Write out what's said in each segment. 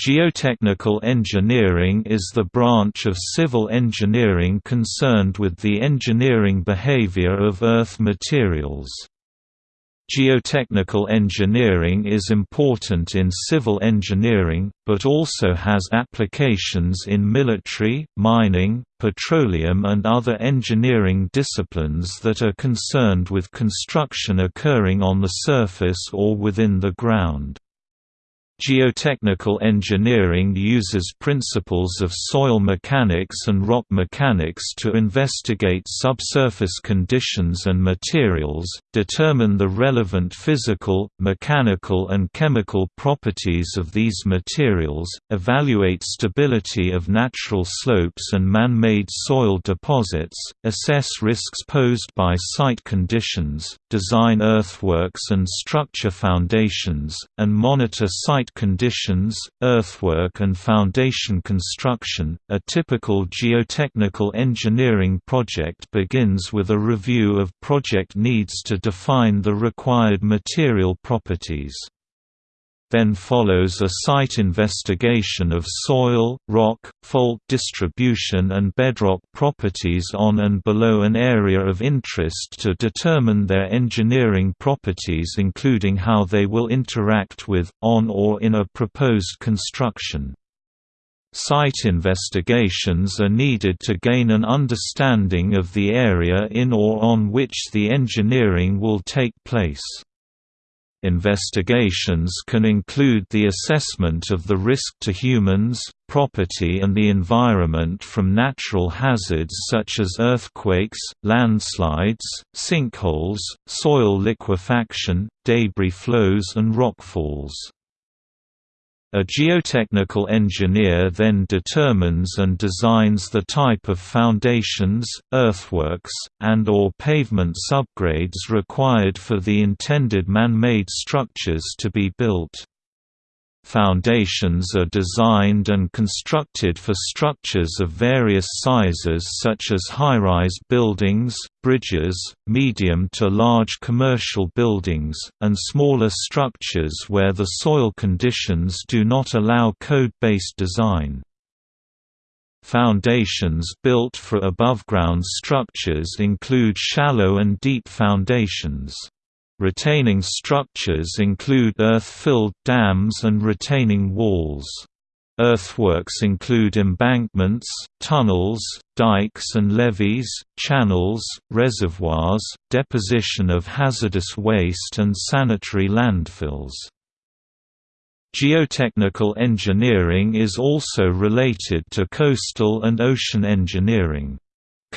Geotechnical engineering is the branch of civil engineering concerned with the engineering behavior of Earth materials. Geotechnical engineering is important in civil engineering, but also has applications in military, mining, petroleum and other engineering disciplines that are concerned with construction occurring on the surface or within the ground. Geotechnical engineering uses principles of soil mechanics and rock mechanics to investigate subsurface conditions and materials, determine the relevant physical, mechanical and chemical properties of these materials, evaluate stability of natural slopes and man-made soil deposits, assess risks posed by site conditions, design earthworks and structure foundations, and monitor site conditions, earthwork and foundation construction. A typical geotechnical engineering project begins with a review of project needs to define the required material properties. Then follows a site investigation of soil, rock, fault distribution and bedrock properties on and below an area of interest to determine their engineering properties including how they will interact with, on or in a proposed construction. Site investigations are needed to gain an understanding of the area in or on which the engineering will take place. Investigations can include the assessment of the risk to humans, property and the environment from natural hazards such as earthquakes, landslides, sinkholes, soil liquefaction, debris flows and rockfalls. A geotechnical engineer then determines and designs the type of foundations, earthworks, and or pavement subgrades required for the intended man-made structures to be built. Foundations are designed and constructed for structures of various sizes such as high-rise buildings, bridges, medium to large commercial buildings, and smaller structures where the soil conditions do not allow code-based design. Foundations built for above-ground structures include shallow and deep foundations. Retaining structures include earth-filled dams and retaining walls. Earthworks include embankments, tunnels, dikes and levees, channels, reservoirs, deposition of hazardous waste and sanitary landfills. Geotechnical engineering is also related to coastal and ocean engineering.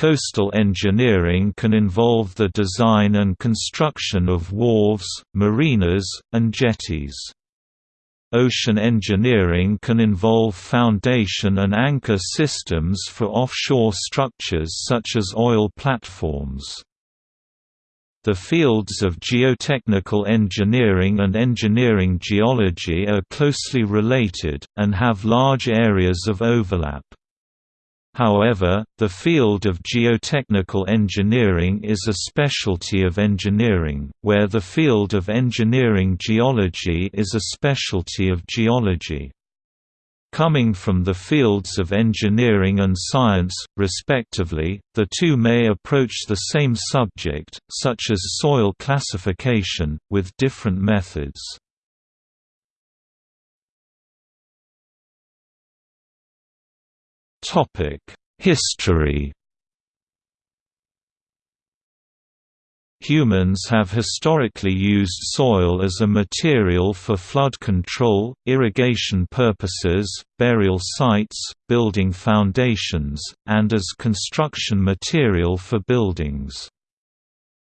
Coastal engineering can involve the design and construction of wharves, marinas, and jetties. Ocean engineering can involve foundation and anchor systems for offshore structures such as oil platforms. The fields of geotechnical engineering and engineering geology are closely related, and have large areas of overlap. However, the field of geotechnical engineering is a specialty of engineering, where the field of engineering geology is a specialty of geology. Coming from the fields of engineering and science, respectively, the two may approach the same subject, such as soil classification, with different methods. History Humans have historically used soil as a material for flood control, irrigation purposes, burial sites, building foundations, and as construction material for buildings.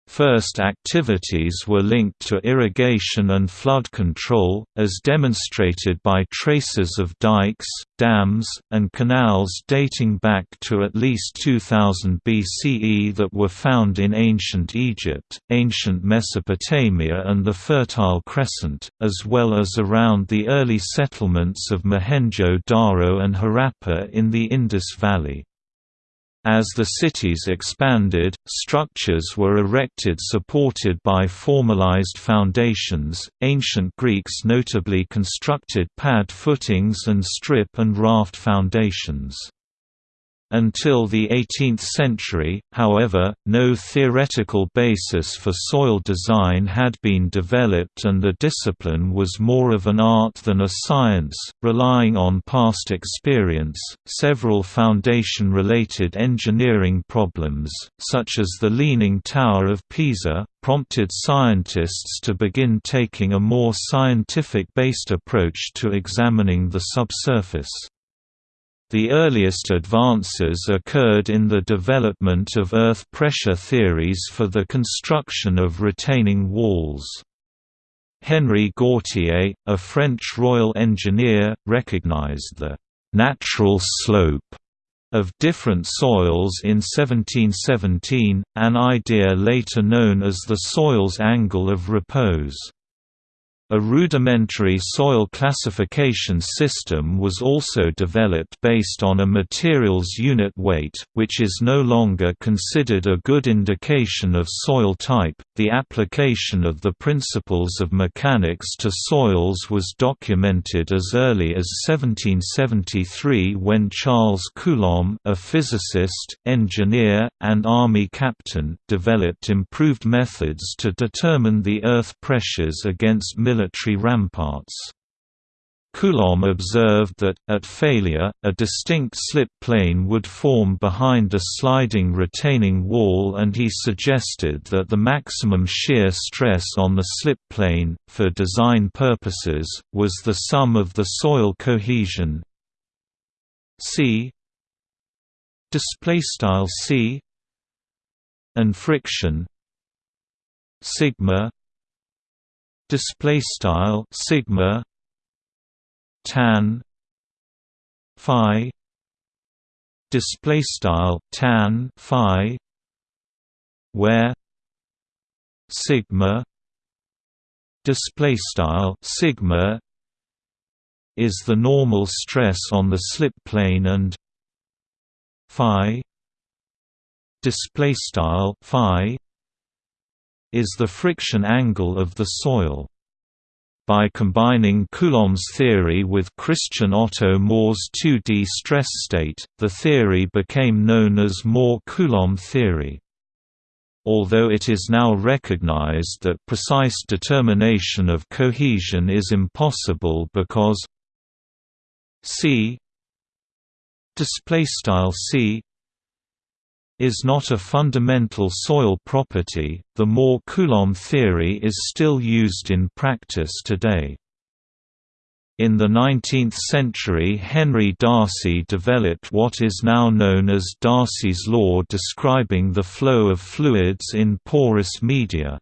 First activities were linked to irrigation and flood control, as demonstrated by traces of dikes, dams, and canals dating back to at least 2000 BCE that were found in ancient Egypt, ancient Mesopotamia and the Fertile Crescent, as well as around the early settlements of Mohenjo-Daro and Harappa in the Indus Valley. As the cities expanded, structures were erected supported by formalized foundations. Ancient Greeks notably constructed pad footings and strip and raft foundations. Until the 18th century, however, no theoretical basis for soil design had been developed and the discipline was more of an art than a science, relying on past experience. Several foundation related engineering problems, such as the Leaning Tower of Pisa, prompted scientists to begin taking a more scientific based approach to examining the subsurface. The earliest advances occurred in the development of earth pressure theories for the construction of retaining walls. Henri Gautier, a French royal engineer, recognized the «natural slope» of different soils in 1717, an idea later known as the soil's angle of repose. A rudimentary soil classification system was also developed based on a material's unit weight, which is no longer considered a good indication of soil type. The application of the principles of mechanics to soils was documented as early as 1773 when Charles Coulomb, a physicist, engineer, and army captain, developed improved methods to determine the earth pressures against military ramparts. Coulomb observed that, at failure, a distinct slip plane would form behind a sliding retaining wall and he suggested that the maximum shear stress on the slip plane, for design purposes, was the sum of the soil cohesion. C. C. And friction. Sigma. Display style sigma tan phi display style tan phi where sigma display style sigma is the normal stress on the slip plane and phi display style phi is the friction angle of the soil. By combining Coulomb's theory with Christian Otto Mohr's 2D stress state, the theory became known as Mohr-Coulomb theory. Although it is now recognized that precise determination of cohesion is impossible because c c is not a fundamental soil property, the Mohr-Coulomb theory is still used in practice today. In the 19th century Henry Darcy developed what is now known as Darcy's law describing the flow of fluids in porous media.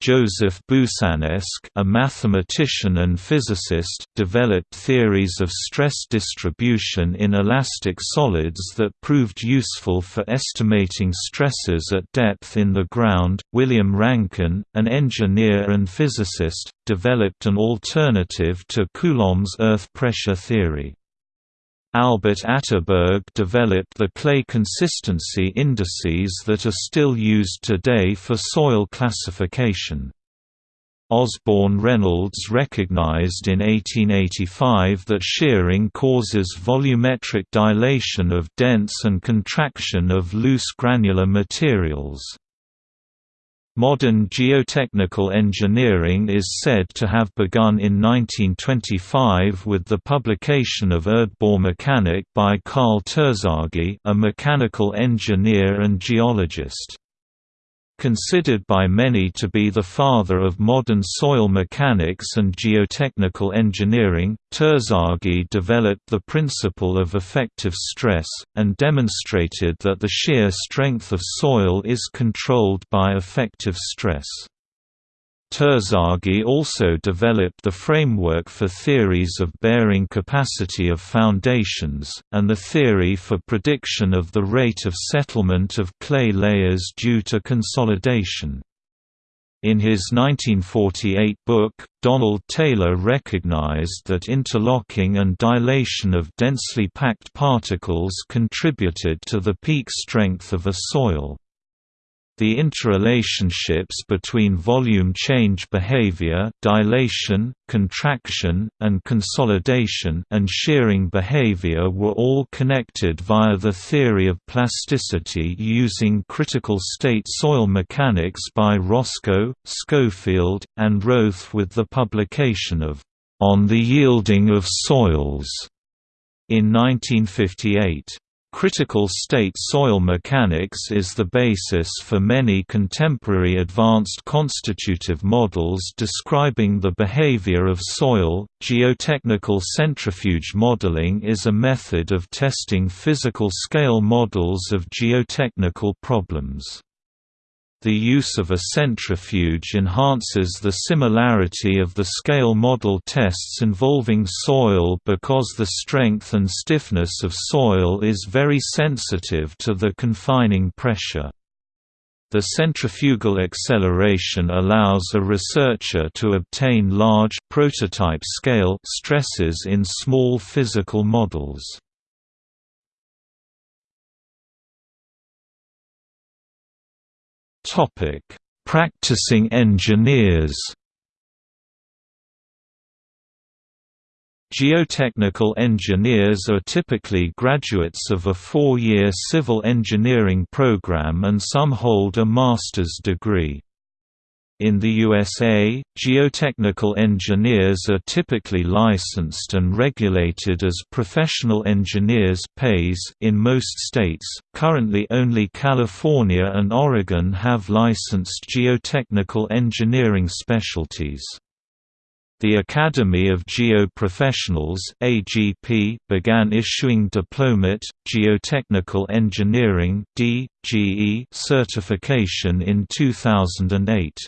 Joseph Boussinesq, a mathematician and physicist, developed theories of stress distribution in elastic solids that proved useful for estimating stresses at depth in the ground. William Rankine, an engineer and physicist, developed an alternative to Coulomb's earth pressure theory. Albert Atterberg developed the clay consistency indices that are still used today for soil classification. Osborne Reynolds recognized in 1885 that shearing causes volumetric dilation of dense and contraction of loose granular materials. Modern geotechnical engineering is said to have begun in 1925 with the publication of Erdbaumechanik by Karl Terzaghi a mechanical engineer and geologist. Considered by many to be the father of modern soil mechanics and geotechnical engineering, Terzaghi developed the principle of effective stress, and demonstrated that the shear strength of soil is controlled by effective stress. Terzaghi also developed the framework for theories of bearing capacity of foundations, and the theory for prediction of the rate of settlement of clay layers due to consolidation. In his 1948 book, Donald Taylor recognized that interlocking and dilation of densely packed particles contributed to the peak strength of a soil. The interrelationships between volume change behavior dilation, contraction, and consolidation and shearing behavior were all connected via the theory of plasticity using critical state soil mechanics by Roscoe, Schofield, and Wroth with the publication of On the Yielding of Soils in 1958. Critical state soil mechanics is the basis for many contemporary advanced constitutive models describing the behavior of soil. Geotechnical centrifuge modeling is a method of testing physical scale models of geotechnical problems. The use of a centrifuge enhances the similarity of the scale model tests involving soil because the strength and stiffness of soil is very sensitive to the confining pressure. The centrifugal acceleration allows a researcher to obtain large prototype scale stresses in small physical models. Topic: Practicing engineers. Geotechnical engineers are typically graduates of a four-year civil engineering program and some hold a master's degree. In the USA, geotechnical engineers are typically licensed and regulated as professional engineers pays in most states. Currently, only California and Oregon have licensed geotechnical engineering specialties. The Academy of Geo-Professionals (AGP) began issuing Diplomate Geotechnical Engineering (DGE) certification in 2008.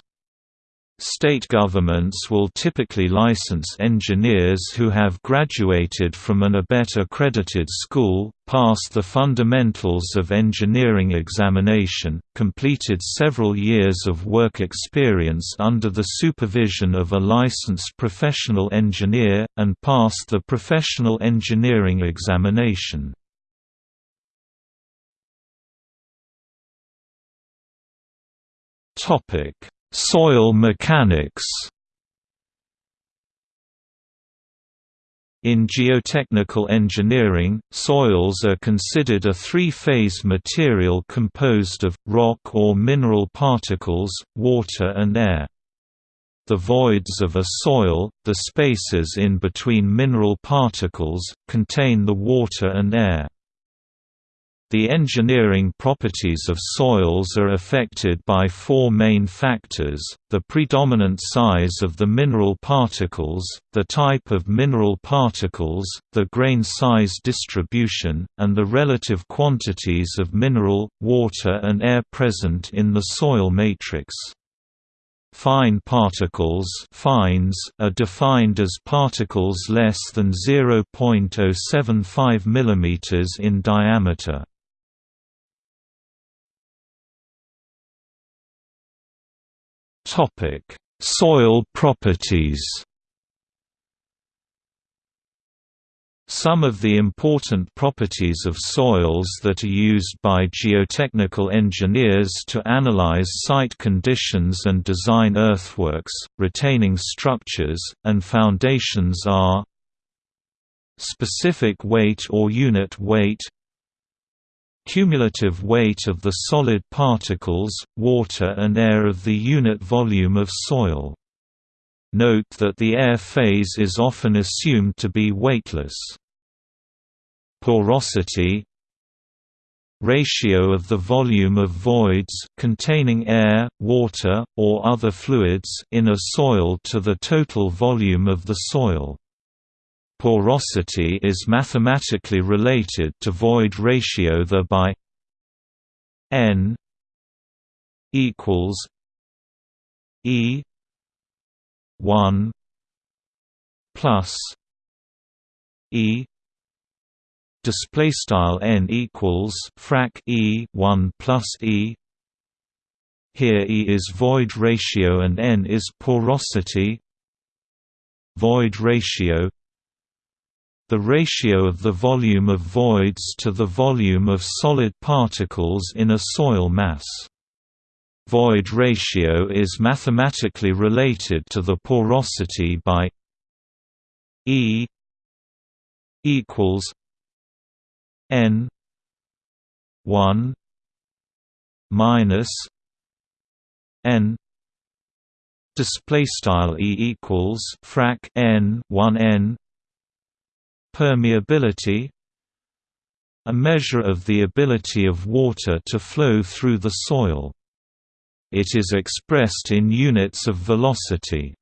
State governments will typically license engineers who have graduated from an ABET accredited school, passed the Fundamentals of Engineering examination, completed several years of work experience under the supervision of a licensed professional engineer, and passed the Professional Engineering examination. Topic Soil mechanics In geotechnical engineering, soils are considered a three-phase material composed of, rock or mineral particles, water and air. The voids of a soil, the spaces in between mineral particles, contain the water and air. The engineering properties of soils are affected by four main factors, the predominant size of the mineral particles, the type of mineral particles, the grain size distribution, and the relative quantities of mineral, water and air present in the soil matrix. Fine particles fines are defined as particles less than 0.075 mm in diameter. Topic: Soil properties. Some of the important properties of soils that are used by geotechnical engineers to analyze site conditions and design earthworks, retaining structures, and foundations are Specific weight or unit weight Cumulative weight of the solid particles, water and air of the unit volume of soil. Note that the air phase is often assumed to be weightless. Porosity Ratio of the volume of voids containing air, water, or other fluids in a soil to the total volume of the soil. Porosity is mathematically related to void ratio the by n equals e 1 plus e display style n equals frac e 1 plus e. Here E is void ratio and N is porosity. Void ratio the ratio of the volume of voids to the volume of solid particles in a soil mass. Void ratio is mathematically related to the porosity by E equals N one minus N display style E equals frac N 1 N permeability a measure of the ability of water to flow through the soil. It is expressed in units of velocity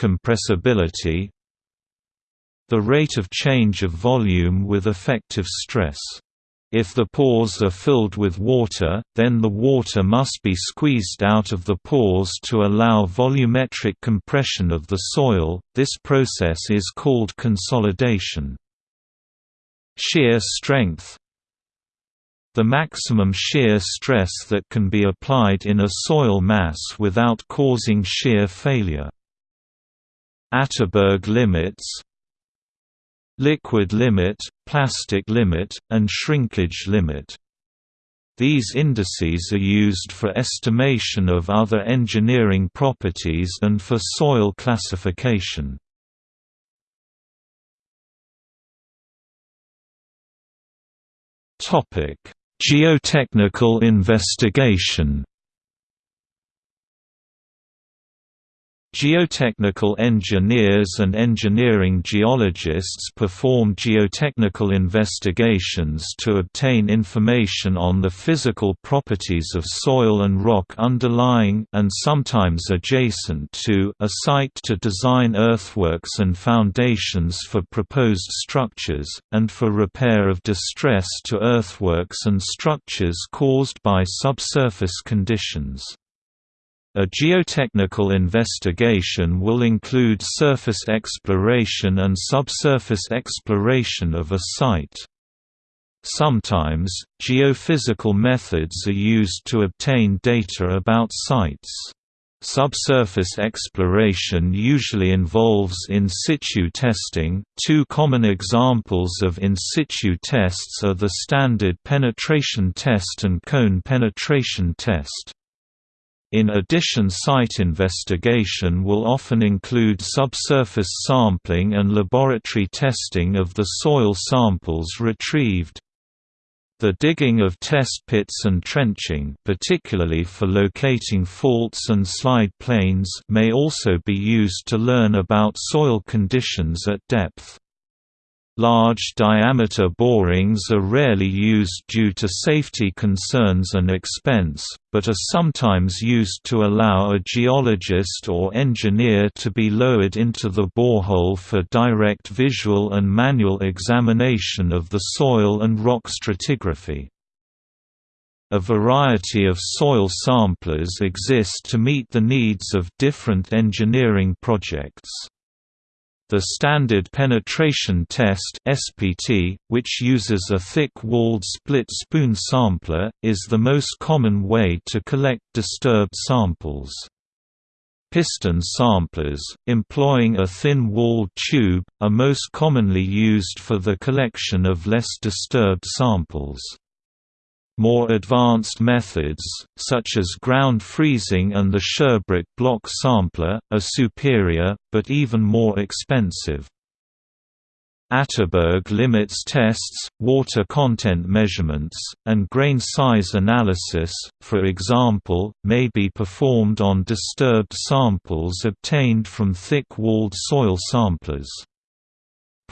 compressibility the rate of change of volume with effective stress if the pores are filled with water, then the water must be squeezed out of the pores to allow volumetric compression of the soil, this process is called consolidation. Shear strength The maximum shear stress that can be applied in a soil mass without causing shear failure. Atterberg limits liquid limit, plastic limit, and shrinkage limit. These indices are used for estimation of other engineering properties and for soil classification. Geotechnical investigation Geotechnical engineers and engineering geologists perform geotechnical investigations to obtain information on the physical properties of soil and rock underlying and sometimes adjacent to a site to design earthworks and foundations for proposed structures, and for repair of distress to earthworks and structures caused by subsurface conditions. A geotechnical investigation will include surface exploration and subsurface exploration of a site. Sometimes, geophysical methods are used to obtain data about sites. Subsurface exploration usually involves in situ testing. Two common examples of in situ tests are the standard penetration test and cone penetration test. In addition site investigation will often include subsurface sampling and laboratory testing of the soil samples retrieved. The digging of test pits and trenching particularly for locating faults and slide planes may also be used to learn about soil conditions at depth. Large diameter borings are rarely used due to safety concerns and expense, but are sometimes used to allow a geologist or engineer to be lowered into the borehole for direct visual and manual examination of the soil and rock stratigraphy. A variety of soil samplers exist to meet the needs of different engineering projects. The Standard Penetration Test (SPT), which uses a thick-walled split spoon sampler, is the most common way to collect disturbed samples. Piston samplers, employing a thin-walled tube, are most commonly used for the collection of less disturbed samples. More advanced methods, such as ground freezing and the Sherbrooke block sampler, are superior, but even more expensive. Atterberg limits tests, water content measurements, and grain size analysis, for example, may be performed on disturbed samples obtained from thick-walled soil samplers.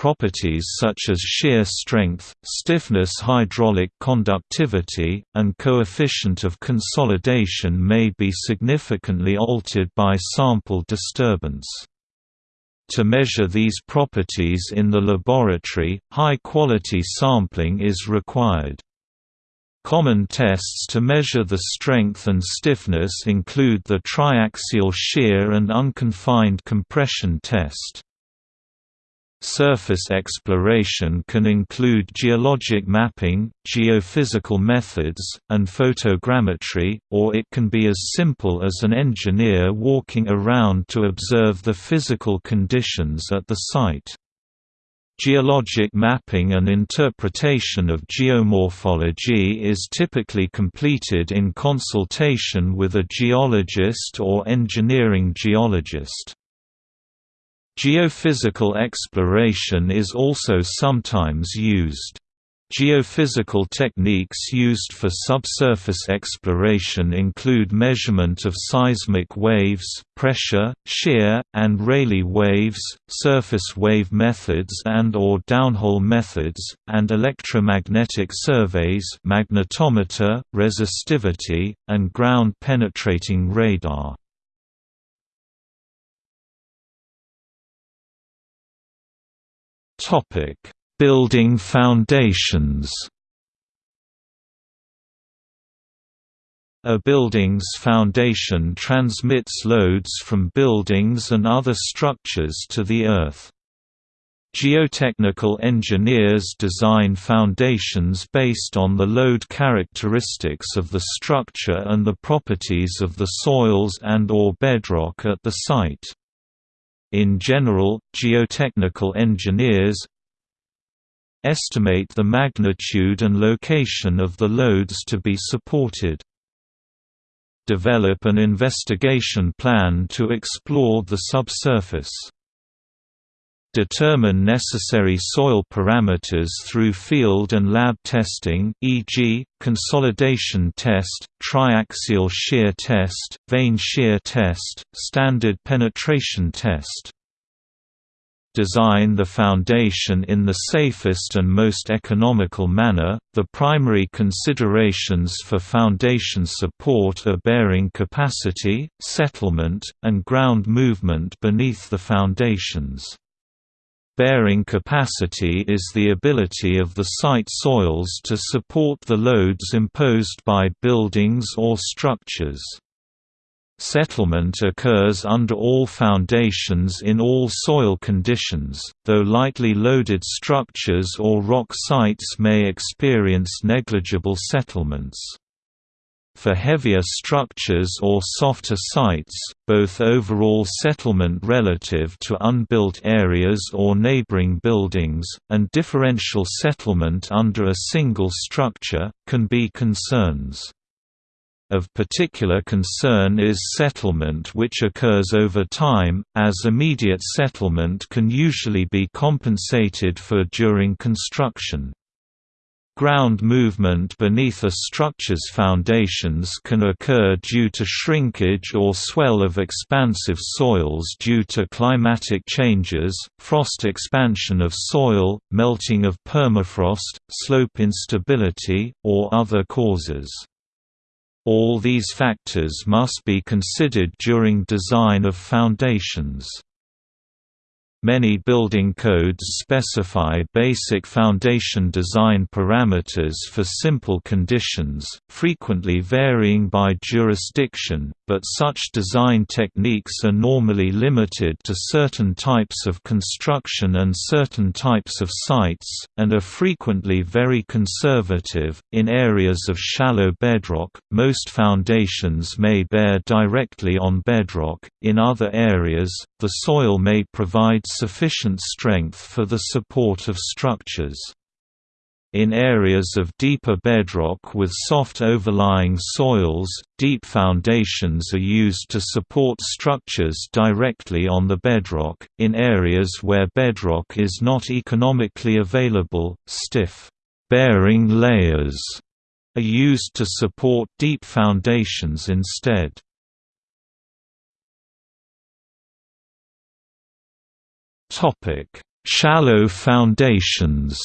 Properties such as shear strength, stiffness hydraulic conductivity, and coefficient of consolidation may be significantly altered by sample disturbance. To measure these properties in the laboratory, high-quality sampling is required. Common tests to measure the strength and stiffness include the triaxial shear and unconfined compression test. Surface exploration can include geologic mapping, geophysical methods, and photogrammetry, or it can be as simple as an engineer walking around to observe the physical conditions at the site. Geologic mapping and interpretation of geomorphology is typically completed in consultation with a geologist or engineering geologist. Geophysical exploration is also sometimes used. Geophysical techniques used for subsurface exploration include measurement of seismic waves, pressure, shear, and Rayleigh waves, surface wave methods and or downhole methods, and electromagnetic surveys magnetometer, resistivity, and ground-penetrating radar. Topic: Building foundations. A building's foundation transmits loads from buildings and other structures to the earth. Geotechnical engineers design foundations based on the load characteristics of the structure and the properties of the soils and or bedrock at the site. In general, geotechnical engineers estimate the magnitude and location of the loads to be supported. Develop an investigation plan to explore the subsurface. Determine necessary soil parameters through field and lab testing e.g., consolidation test, triaxial shear test, vane shear test, standard penetration test. Design the foundation in the safest and most economical manner. The primary considerations for foundation support are bearing capacity, settlement, and ground movement beneath the foundations. Bearing capacity is the ability of the site soils to support the loads imposed by buildings or structures. Settlement occurs under all foundations in all soil conditions, though lightly loaded structures or rock sites may experience negligible settlements. For heavier structures or softer sites, both overall settlement relative to unbuilt areas or neighboring buildings, and differential settlement under a single structure, can be concerns. Of particular concern is settlement which occurs over time, as immediate settlement can usually be compensated for during construction. Ground movement beneath a structure's foundations can occur due to shrinkage or swell of expansive soils due to climatic changes, frost expansion of soil, melting of permafrost, slope instability, or other causes. All these factors must be considered during design of foundations. Many building codes specify basic foundation design parameters for simple conditions, frequently varying by jurisdiction, but such design techniques are normally limited to certain types of construction and certain types of sites, and are frequently very conservative. In areas of shallow bedrock, most foundations may bear directly on bedrock, in other areas, the soil may provide sufficient strength for the support of structures. In areas of deeper bedrock with soft overlying soils, deep foundations are used to support structures directly on the bedrock. In areas where bedrock is not economically available, stiff, bearing layers are used to support deep foundations instead. Topic: Shallow foundations.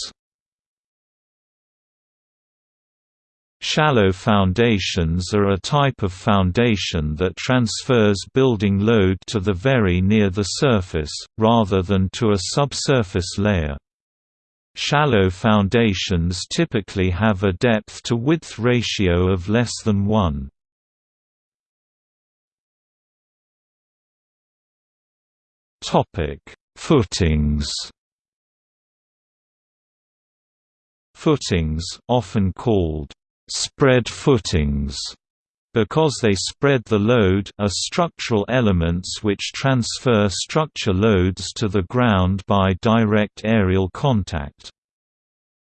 Shallow foundations are a type of foundation that transfers building load to the very near the surface, rather than to a subsurface layer. Shallow foundations typically have a depth-to-width ratio of less than 1. Footings Footings, often called spread footings because they spread the load are structural elements which transfer structure loads to the ground by direct aerial contact.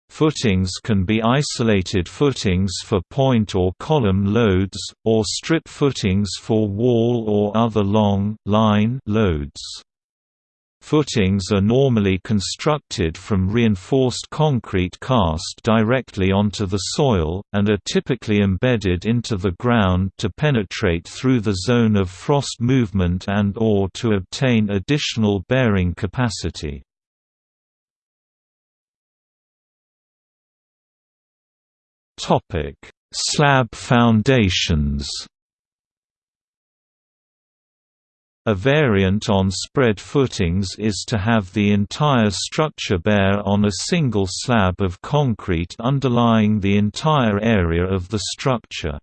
Footings can be isolated footings for point or column loads, or strip footings for wall or other long, line loads. Footings are normally constructed from reinforced concrete cast directly onto the soil, and are typically embedded into the ground to penetrate through the zone of frost movement and or to obtain additional bearing capacity. Slab foundations A variant on spread footings is to have the entire structure bear on a single slab of concrete underlying the entire area of the structure.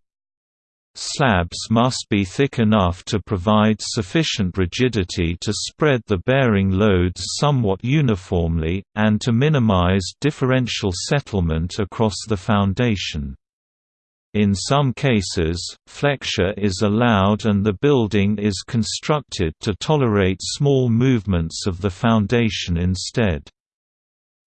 Slabs must be thick enough to provide sufficient rigidity to spread the bearing loads somewhat uniformly, and to minimize differential settlement across the foundation. In some cases, flexure is allowed and the building is constructed to tolerate small movements of the foundation instead.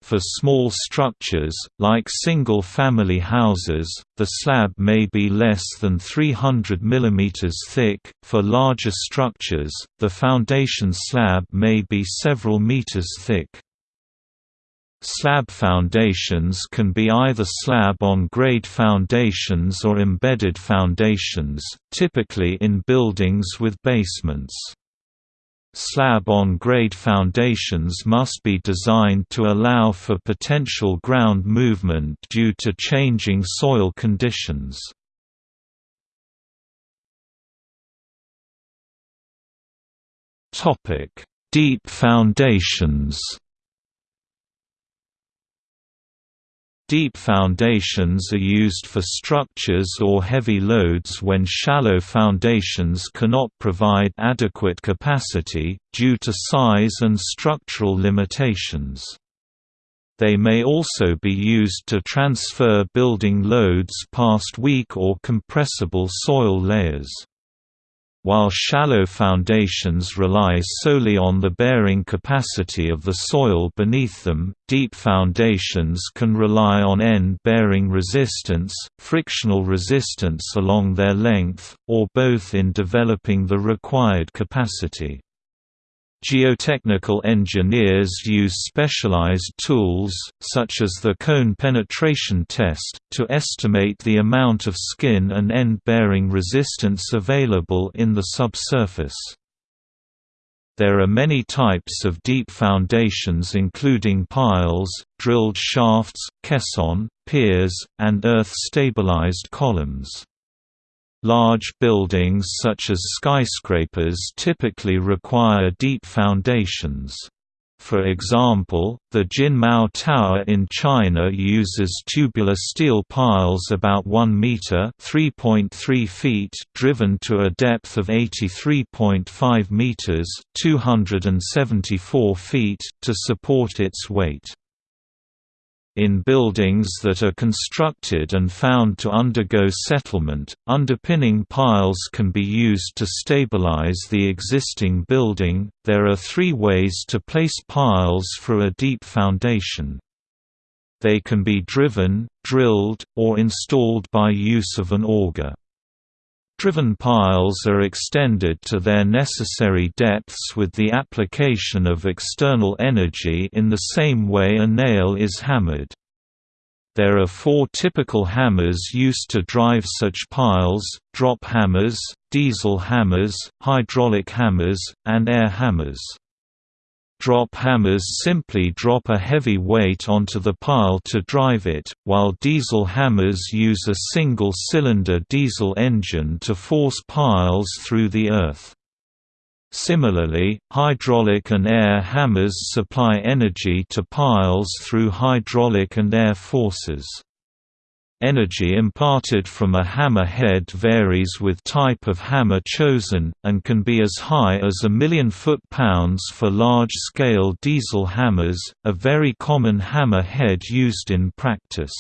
For small structures, like single-family houses, the slab may be less than 300 mm thick. For larger structures, the foundation slab may be several meters thick. Slab foundations can be either slab-on-grade foundations or embedded foundations, typically in buildings with basements. Slab-on-grade foundations must be designed to allow for potential ground movement due to changing soil conditions. Deep foundations Deep foundations are used for structures or heavy loads when shallow foundations cannot provide adequate capacity, due to size and structural limitations. They may also be used to transfer building loads past weak or compressible soil layers. While shallow foundations rely solely on the bearing capacity of the soil beneath them, deep foundations can rely on end-bearing resistance, frictional resistance along their length, or both in developing the required capacity. Geotechnical engineers use specialized tools, such as the cone penetration test, to estimate the amount of skin and end-bearing resistance available in the subsurface. There are many types of deep foundations including piles, drilled shafts, caisson, piers, and earth-stabilized columns. Large buildings such as skyscrapers typically require deep foundations. For example, the Jinmao Tower in China uses tubular steel piles about 1 meter (3.3 feet) driven to a depth of 83.5 meters (274 feet) to support its weight. In buildings that are constructed and found to undergo settlement, underpinning piles can be used to stabilize the existing building. There are three ways to place piles for a deep foundation. They can be driven, drilled, or installed by use of an auger. Driven piles are extended to their necessary depths with the application of external energy in the same way a nail is hammered. There are four typical hammers used to drive such piles, drop hammers, diesel hammers, hydraulic hammers, and air hammers. Drop hammers simply drop a heavy weight onto the pile to drive it, while diesel hammers use a single-cylinder diesel engine to force piles through the earth. Similarly, hydraulic and air hammers supply energy to piles through hydraulic and air forces. Energy imparted from a hammer head varies with type of hammer chosen, and can be as high as a million foot-pounds for large-scale diesel hammers, a very common hammer head used in practice.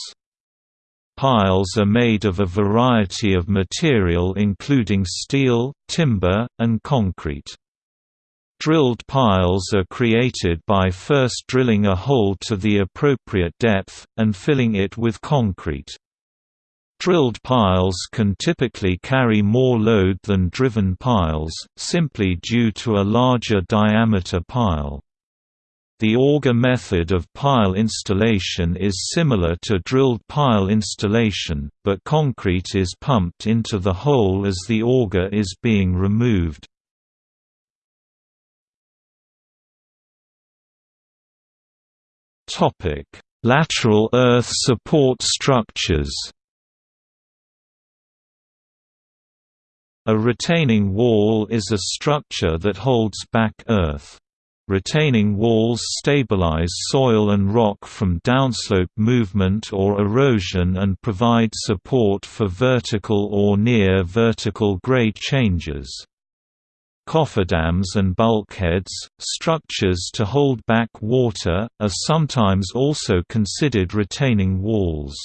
Piles are made of a variety of material including steel, timber, and concrete. Drilled piles are created by first drilling a hole to the appropriate depth, and filling it with concrete. Drilled piles can typically carry more load than driven piles, simply due to a larger diameter pile. The auger method of pile installation is similar to drilled pile installation, but concrete is pumped into the hole as the auger is being removed. Lateral earth support structures. A retaining wall is a structure that holds back earth. Retaining walls stabilize soil and rock from downslope movement or erosion and provide support for vertical or near-vertical grade changes. Cofferdams and bulkheads, structures to hold back water, are sometimes also considered retaining walls.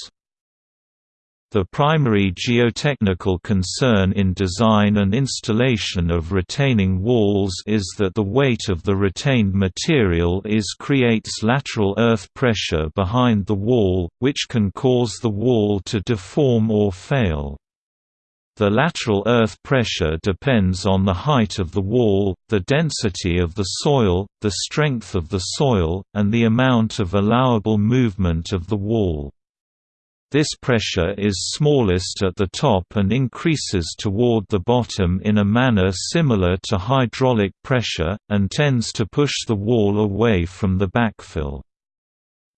The primary geotechnical concern in design and installation of retaining walls is that the weight of the retained material is creates lateral earth pressure behind the wall, which can cause the wall to deform or fail. The lateral earth pressure depends on the height of the wall, the density of the soil, the strength of the soil, and the amount of allowable movement of the wall. This pressure is smallest at the top and increases toward the bottom in a manner similar to hydraulic pressure, and tends to push the wall away from the backfill.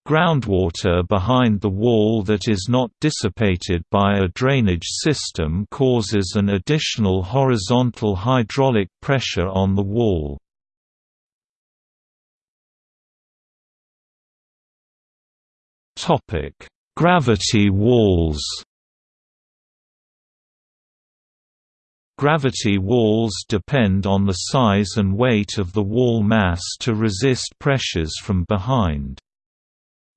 Groundwater behind the wall that is not dissipated by a drainage system causes an additional horizontal hydraulic pressure on the wall. Gravity walls Gravity walls depend on the size and weight of the wall mass to resist pressures from behind.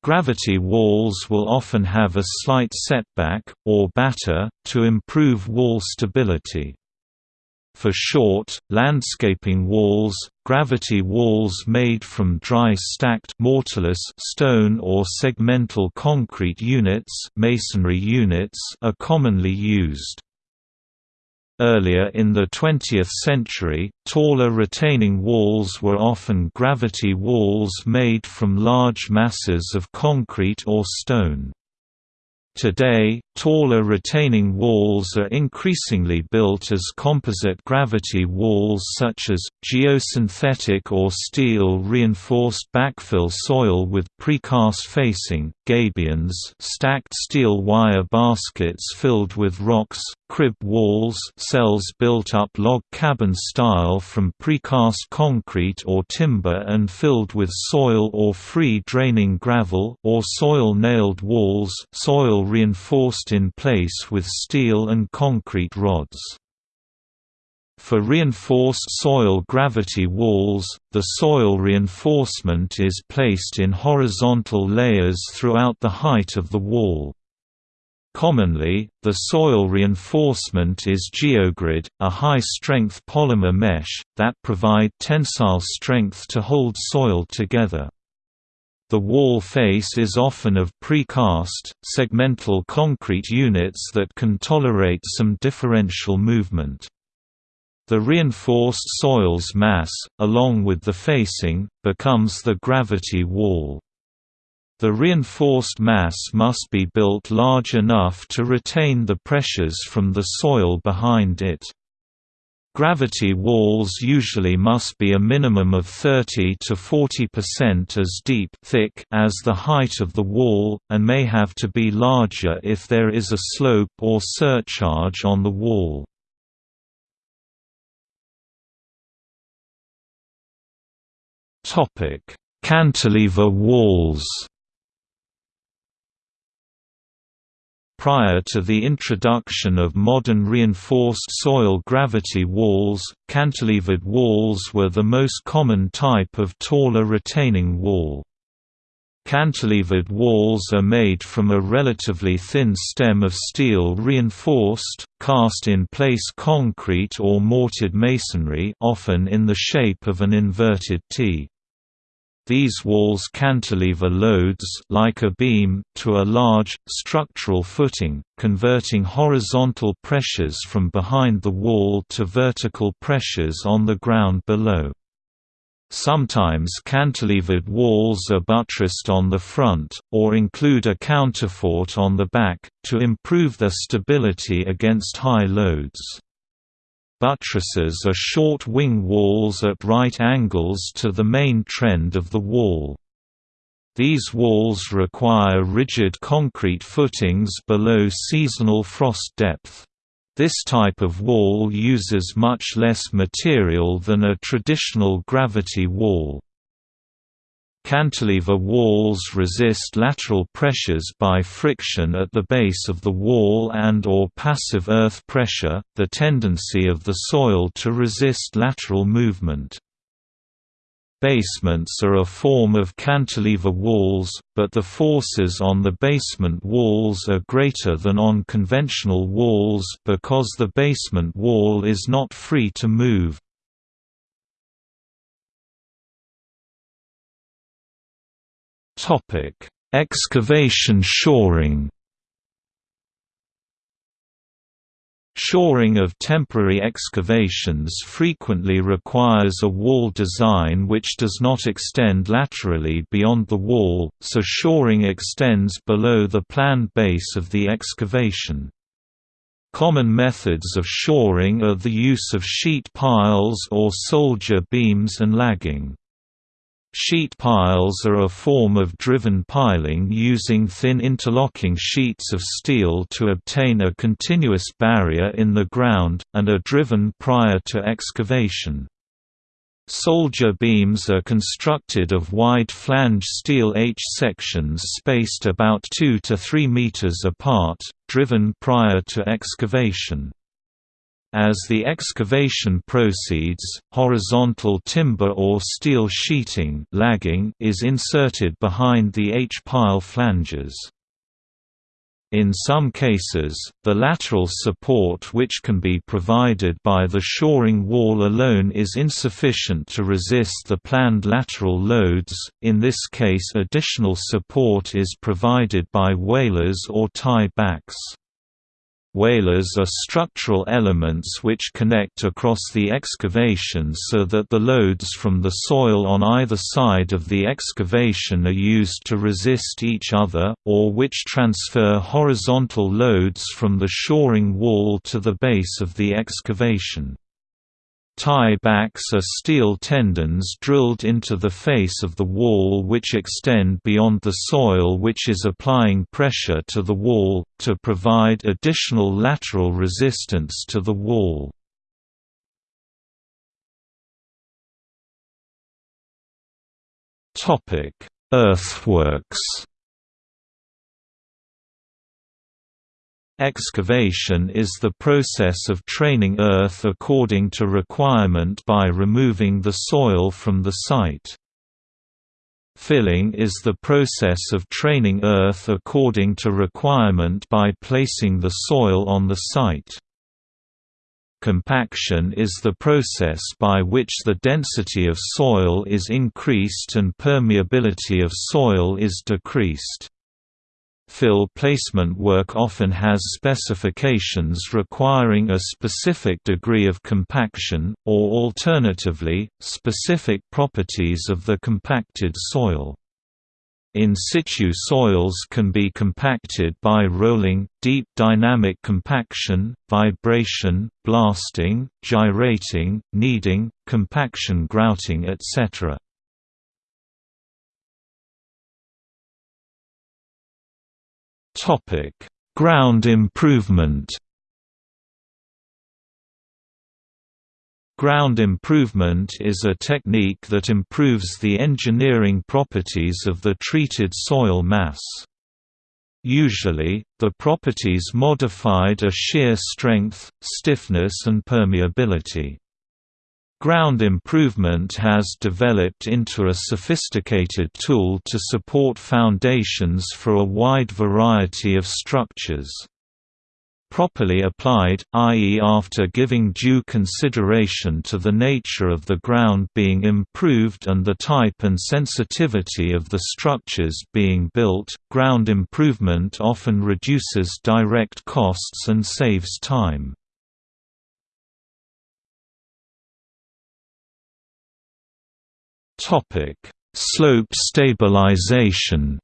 Gravity walls will often have a slight setback, or batter, to improve wall stability. For short, landscaping walls, gravity walls made from dry stacked mortarless stone or segmental concrete units, masonry units are commonly used. Earlier in the 20th century, taller retaining walls were often gravity walls made from large masses of concrete or stone. Today, taller retaining walls are increasingly built as composite gravity walls such as, geosynthetic or steel-reinforced backfill soil with precast facing, gabions stacked steel wire baskets filled with rocks, crib walls cells built up log cabin style from precast concrete or timber and filled with soil or free draining gravel or soil nailed walls soil reinforced in place with steel and concrete rods. For reinforced soil gravity walls, the soil reinforcement is placed in horizontal layers throughout the height of the wall. Commonly, the soil reinforcement is geogrid, a high-strength polymer mesh, that provide tensile strength to hold soil together. The wall face is often of precast, segmental concrete units that can tolerate some differential movement. The reinforced soil's mass, along with the facing, becomes the gravity wall. The reinforced mass must be built large enough to retain the pressures from the soil behind it. Gravity walls usually must be a minimum of 30 to 40% as deep thick as the height of the wall, and may have to be larger if there is a slope or surcharge on the wall. Cantilever walls Prior to the introduction of modern reinforced soil gravity walls, cantilevered walls were the most common type of taller retaining wall. Cantilevered walls are made from a relatively thin stem of steel reinforced, cast-in-place concrete or mortared masonry often in the shape of an inverted T. These walls cantilever loads like a beam to a large, structural footing, converting horizontal pressures from behind the wall to vertical pressures on the ground below. Sometimes cantilevered walls are buttressed on the front, or include a counterfort on the back, to improve their stability against high loads. Buttresses are short wing walls at right angles to the main trend of the wall. These walls require rigid concrete footings below seasonal frost depth. This type of wall uses much less material than a traditional gravity wall. Cantilever walls resist lateral pressures by friction at the base of the wall and or passive earth pressure, the tendency of the soil to resist lateral movement. Basements are a form of cantilever walls, but the forces on the basement walls are greater than on conventional walls because the basement wall is not free to move. Topic: Excavation shoring. Shoring of temporary excavations frequently requires a wall design which does not extend laterally beyond the wall, so shoring extends below the planned base of the excavation. Common methods of shoring are the use of sheet piles or soldier beams and lagging. Sheet piles are a form of driven piling using thin interlocking sheets of steel to obtain a continuous barrier in the ground, and are driven prior to excavation. Soldier beams are constructed of wide flange steel H-sections spaced about 2 to 3 meters apart, driven prior to excavation. As the excavation proceeds, horizontal timber or steel sheeting lagging is inserted behind the H-pile flanges. In some cases, the lateral support which can be provided by the shoring wall alone is insufficient to resist the planned lateral loads, in this case additional support is provided by walers or tie backs. Walers are structural elements which connect across the excavation so that the loads from the soil on either side of the excavation are used to resist each other, or which transfer horizontal loads from the shoring wall to the base of the excavation. Tie-backs are steel tendons drilled into the face of the wall which extend beyond the soil which is applying pressure to the wall, to provide additional lateral resistance to the wall. Earthworks Excavation is the process of training earth according to requirement by removing the soil from the site. Filling is the process of training earth according to requirement by placing the soil on the site. Compaction is the process by which the density of soil is increased and permeability of soil is decreased. Fill placement work often has specifications requiring a specific degree of compaction, or alternatively, specific properties of the compacted soil. In situ soils can be compacted by rolling, deep dynamic compaction, vibration, blasting, gyrating, kneading, compaction grouting etc. Topic: Ground improvement. Ground improvement is a technique that improves the engineering properties of the treated soil mass. Usually, the properties modified are shear strength, stiffness and permeability. Ground improvement has developed into a sophisticated tool to support foundations for a wide variety of structures. Properly applied, i.e. after giving due consideration to the nature of the ground being improved and the type and sensitivity of the structures being built, ground improvement often reduces direct costs and saves time. Slope stabilization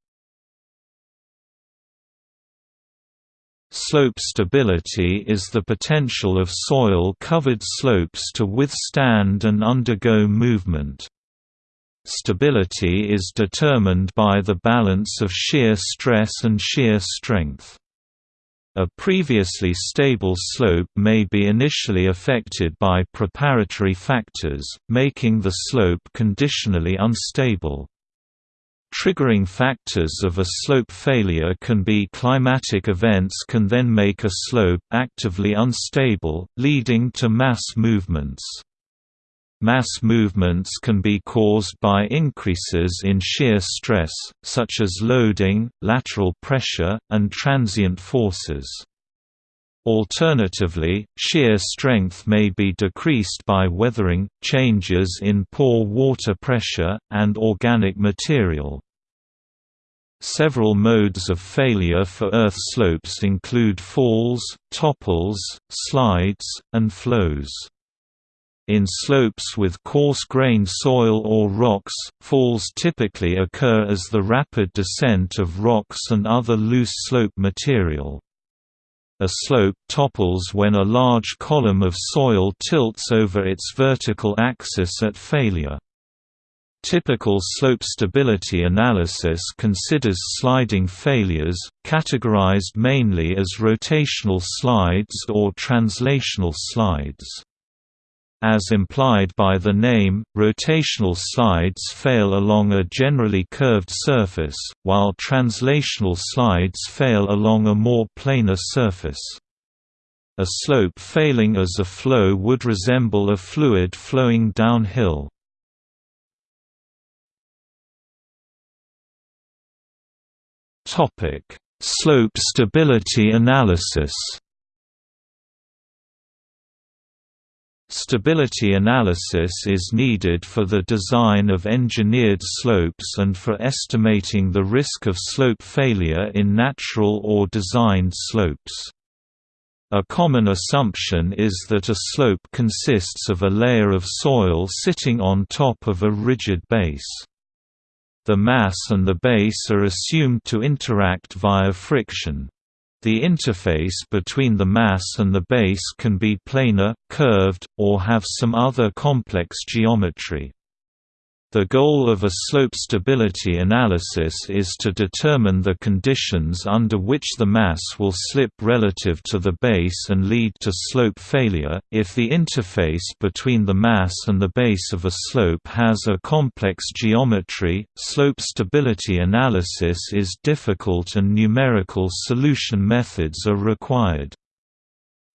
Slope stability is the potential of soil-covered slopes to withstand and undergo movement. Stability is determined by the balance of shear stress and shear strength. A previously stable slope may be initially affected by preparatory factors, making the slope conditionally unstable. Triggering factors of a slope failure can be climatic events can then make a slope actively unstable, leading to mass movements. Mass movements can be caused by increases in shear stress, such as loading, lateral pressure, and transient forces. Alternatively, shear strength may be decreased by weathering, changes in pore water pressure, and organic material. Several modes of failure for earth slopes include falls, topples, slides, and flows. In slopes with coarse-grained soil or rocks, falls typically occur as the rapid descent of rocks and other loose slope material. A slope topples when a large column of soil tilts over its vertical axis at failure. Typical slope stability analysis considers sliding failures, categorized mainly as rotational slides or translational slides. As implied by the name, rotational slides fail along a generally curved surface, while translational slides fail along a more planar surface. A slope failing as a flow would resemble a fluid flowing downhill. Slope stability analysis Stability analysis is needed for the design of engineered slopes and for estimating the risk of slope failure in natural or designed slopes. A common assumption is that a slope consists of a layer of soil sitting on top of a rigid base. The mass and the base are assumed to interact via friction. The interface between the mass and the base can be planar, curved, or have some other complex geometry. The goal of a slope stability analysis is to determine the conditions under which the mass will slip relative to the base and lead to slope failure. If the interface between the mass and the base of a slope has a complex geometry, slope stability analysis is difficult and numerical solution methods are required.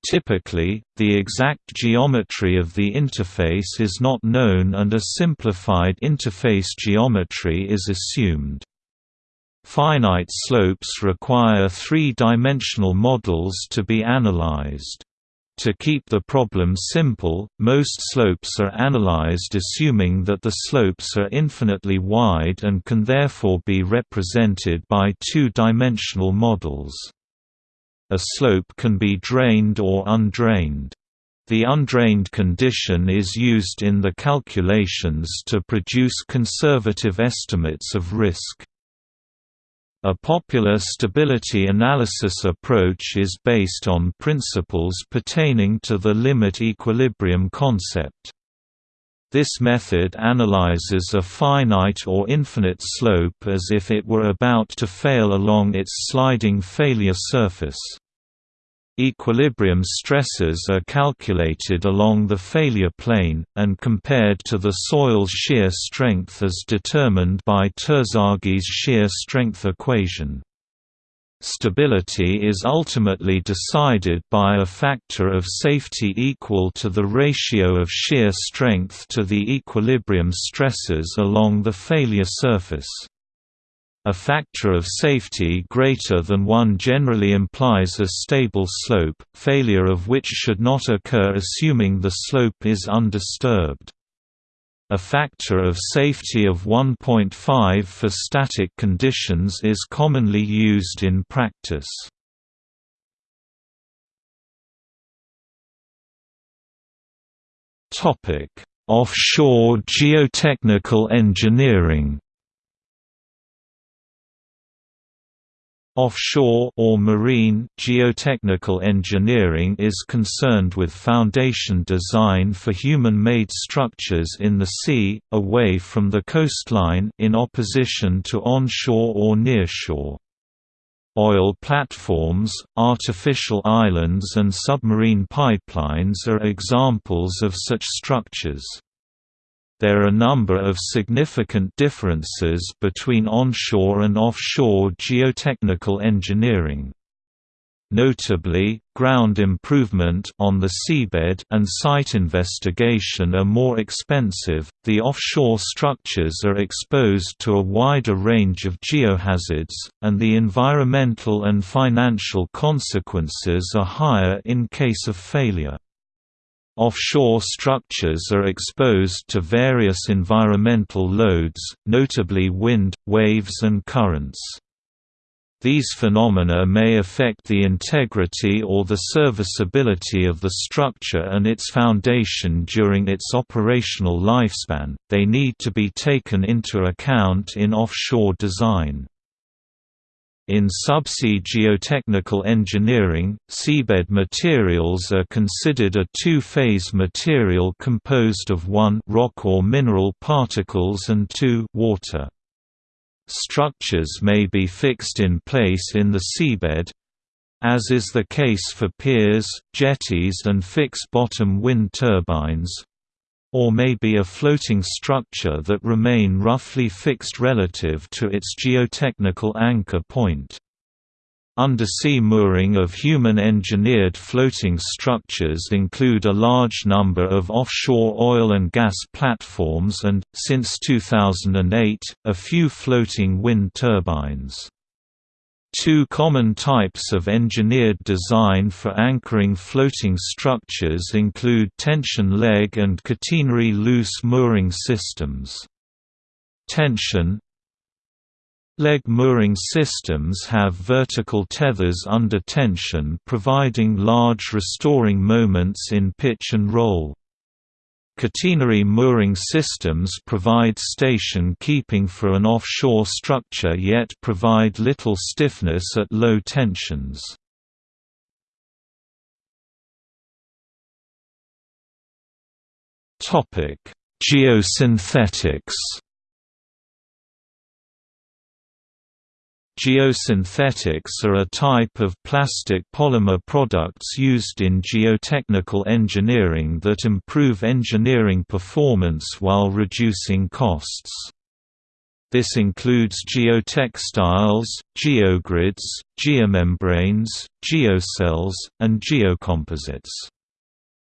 Typically, the exact geometry of the interface is not known and a simplified interface geometry is assumed. Finite slopes require three-dimensional models to be analyzed. To keep the problem simple, most slopes are analyzed assuming that the slopes are infinitely wide and can therefore be represented by two-dimensional models. A slope can be drained or undrained. The undrained condition is used in the calculations to produce conservative estimates of risk. A popular stability analysis approach is based on principles pertaining to the limit equilibrium concept. This method analyzes a finite or infinite slope as if it were about to fail along its sliding failure surface. Equilibrium stresses are calculated along the failure plane, and compared to the soil's shear strength as determined by Terzaghi's shear strength equation. Stability is ultimately decided by a factor of safety equal to the ratio of shear strength to the equilibrium stresses along the failure surface. A factor of safety greater than 1 generally implies a stable slope, failure of which should not occur assuming the slope is undisturbed. A factor of safety of 1.5 for static conditions is commonly used in practice. Offshore geotechnical engineering Offshore or marine geotechnical engineering is concerned with foundation design for human-made structures in the sea, away from the coastline in opposition to onshore or nearshore. Oil platforms, artificial islands and submarine pipelines are examples of such structures. There are a number of significant differences between onshore and offshore geotechnical engineering. Notably, ground improvement on the seabed and site investigation are more expensive. The offshore structures are exposed to a wider range of geohazards, and the environmental and financial consequences are higher in case of failure. Offshore structures are exposed to various environmental loads, notably wind, waves and currents. These phenomena may affect the integrity or the serviceability of the structure and its foundation during its operational lifespan, they need to be taken into account in offshore design. In subsea geotechnical engineering, seabed materials are considered a two-phase material composed of one rock or mineral particles and two water. Structures may be fixed in place in the seabed, as is the case for piers, jetties and fixed-bottom wind turbines, or may be a floating structure that remain roughly fixed relative to its geotechnical anchor point. Undersea mooring of human-engineered floating structures include a large number of offshore oil and gas platforms and, since 2008, a few floating wind turbines. Two common types of engineered design for anchoring floating structures include tension leg and catenary loose mooring systems. Tension Leg mooring systems have vertical tethers under tension providing large restoring moments in pitch and roll. Catenary mooring systems provide station keeping for an offshore structure yet provide little stiffness at low tensions. Geosynthetics Geosynthetics are a type of plastic polymer products used in geotechnical engineering that improve engineering performance while reducing costs. This includes geotextiles, geogrids, geomembranes, geocells, and geocomposites.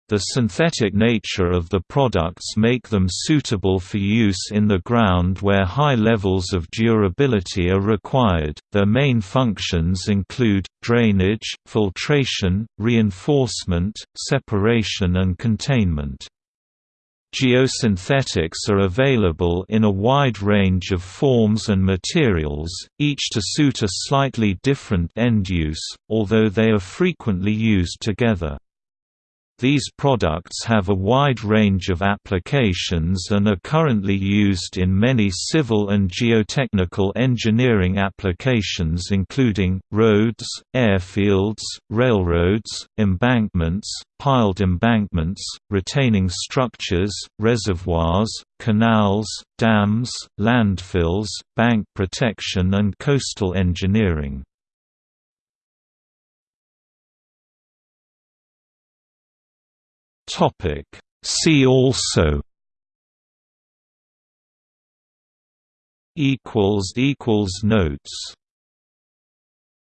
The synthetic nature of the products make them suitable for use in the ground where high levels of durability are required. Their main functions include drainage, filtration, reinforcement, separation and containment. Geosynthetics are available in a wide range of forms and materials, each to suit a slightly different end use, although they are frequently used together. These products have a wide range of applications and are currently used in many civil and geotechnical engineering applications including, roads, airfields, railroads, embankments, piled embankments, retaining structures, reservoirs, canals, dams, landfills, bank protection and coastal engineering. Topic. See also equals equals notes